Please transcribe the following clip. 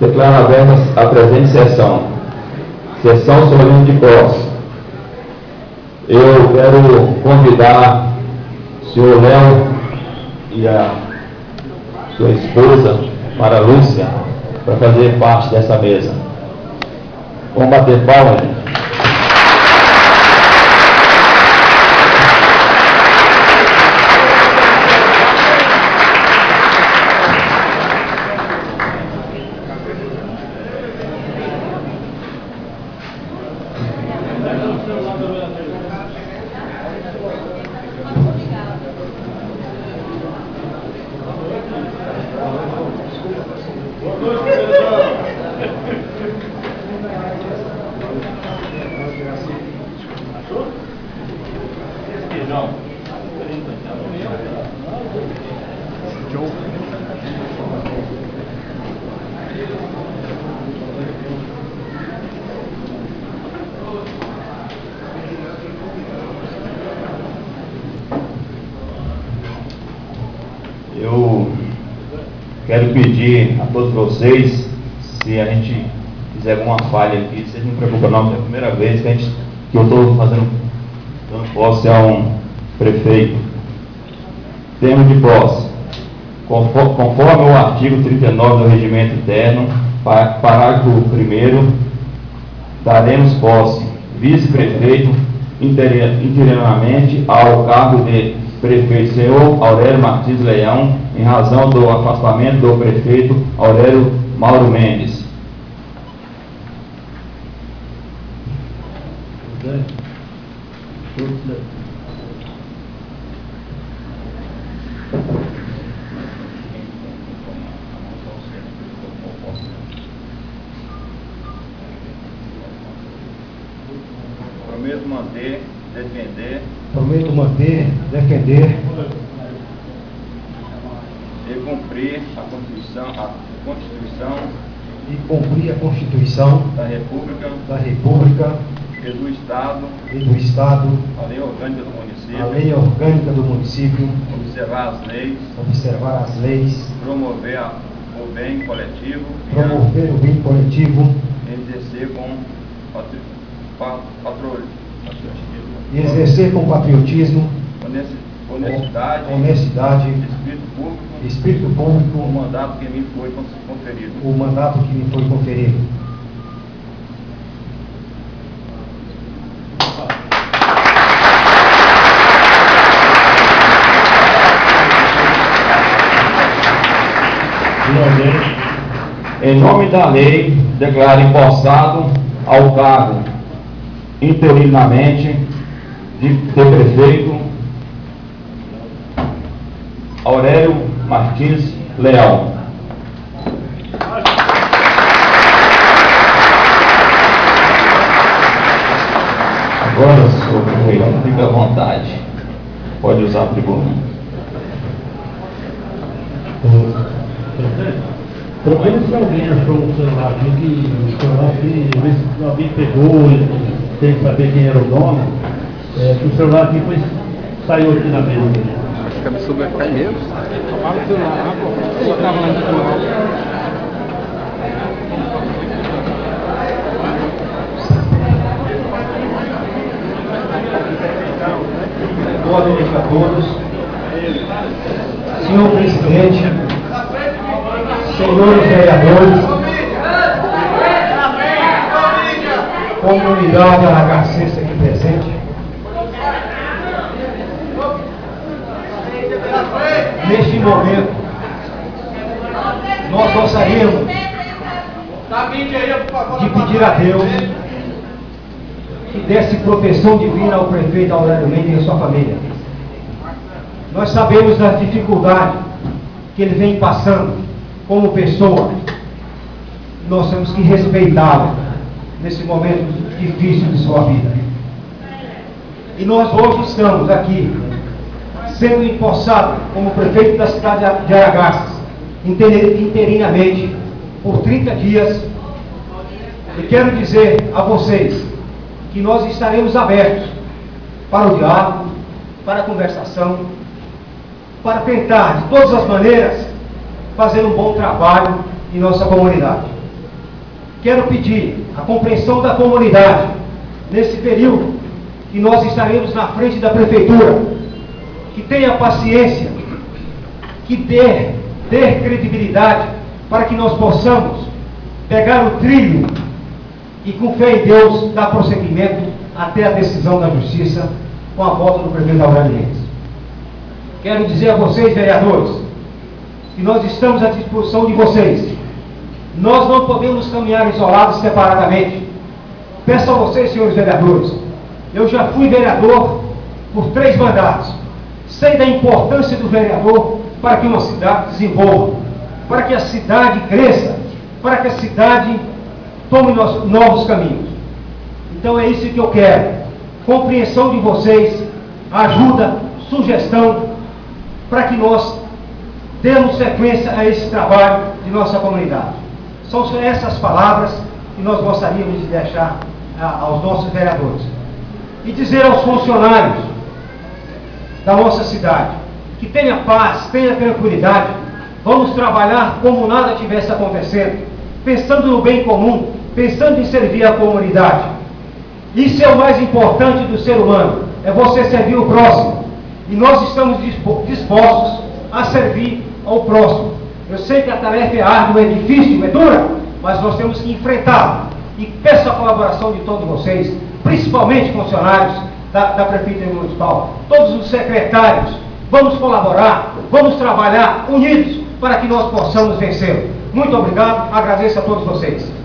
Declaro aberta a presente sessão. Sessão solene de posse. Eu quero convidar o senhor Léo e a sua esposa, Mara Lúcia, para fazer parte dessa mesa. Vamos bater palmas, Eu quero pedir a todos vocês, se a gente fizer alguma falha aqui, vocês não preocupem não, é a primeira vez que, a gente, que eu estou fazendo dando posse a um prefeito. Termo de posse. Conforme, conforme o artigo 39 do Regimento Interno, pa- parágrafo 1 daremos posse vice-prefeito interi- interinamente ao cargo de prefeito senhor Aurélio Martins Leão, em razão do afastamento do prefeito Aurélio Mauro Mendes. Prometo manter, defender. Prometo manter, defender. E cumprir a Constituição, a Constituição e cumprir a Constituição da República. da República. E do Estado, e do Estado, a lei orgânica do a município, lei orgânica do município, observar as leis, observar as leis, promover a- o bem coletivo. E a- promover o bem coletivo. Exercer com patro, patriotismo, e exercer com patriotismo, honesti- honestidade, honestidade, espírito público, espírito o público, mandato que me foi con- conferido. o mandato que me foi conferido. Em nome da lei, declaro empossado ao cargo interinamente de, de prefeito Aurélio Martins Leão. Agora, senhor prefeito, fique à vontade. Pode usar a tribuna. Procura se alguém achou um celular aqui que o celular que alguém pegou tem que saber quem era o dono. É, o celular aqui foi, saiu aqui na mesa. Acho que a pessoa vai em medo. Fala o celular, pô. Tava lá no celular. Boa noite a todos. Senhor presidente, senhores vereadores, comunidade aragacense aqui presente. Momento, nós gostaríamos de pedir a Deus que desse proteção divina ao prefeito Aurélio Mendes e a sua família. Nós sabemos das dificuldades que ele vem passando como pessoa. Nós temos que respeitá-lo nesse momento difícil de sua vida. E nós hoje estamos aqui, sendo empossado como prefeito da cidade de Aragaças, inter- interinamente, por 30 dias. E quero dizer a vocês que nós estaremos abertos para o diálogo, para a conversação, para tentar, de todas as maneiras, fazer um bom trabalho em nossa comunidade. quero pedir a compreensão da comunidade nesse período que nós estaremos na frente da prefeitura, que tenha paciência, que dê, dê credibilidade para que nós possamos pegar o trilho e com fé em Deus dar prosseguimento até a decisão da justiça com a volta do prefeito Aurélio Mendes. Quero dizer a vocês, vereadores, que nós estamos à disposição de vocês. Nós não podemos caminhar isolados separadamente. Peço a vocês, senhores vereadores, eu já fui vereador por três mandatos. Sei da importância do vereador para que uma cidade desenvolva, para que a cidade cresça, para que a cidade tome novos caminhos. Então é isso que eu quero. Compreensão de vocês, ajuda, sugestão, para que nós demos sequência a esse trabalho de nossa comunidade. São essas palavras que nós gostaríamos de deixar aos nossos vereadores. E dizer aos funcionários da nossa cidade que tenha paz, tenha tranquilidade, vamos trabalhar como nada tivesse acontecendo, pensando no bem comum, pensando em servir a comunidade. Isso é o mais importante do ser humano, é você servir o próximo. E nós estamos dispostos a servir ao próximo. Eu sei que a tarefa é árdua, é difícil, é dura, mas nós temos que enfrentá-la. E peço a colaboração de todos vocês, principalmente funcionários da, da Prefeitura Municipal, todos os secretários, vamos colaborar, vamos trabalhar unidos para que nós possamos vencer. Muito obrigado, agradeço a todos vocês.